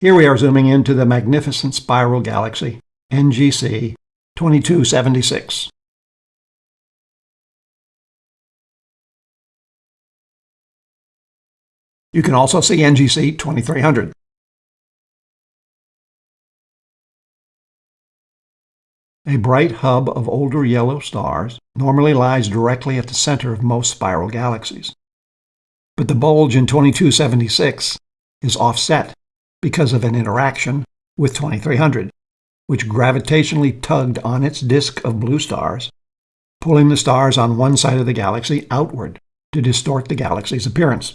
Here we are zooming into the magnificent spiral galaxy, NGC 2276. You can also see NGC 2300. A bright hub of older yellow stars normally lies directly at the center of most spiral galaxies. But the bulge in 2276 is offset because of an interaction with 2300, which gravitationally tugged on its disk of blue stars, pulling the stars on one side of the galaxy outward to distort the galaxy's appearance.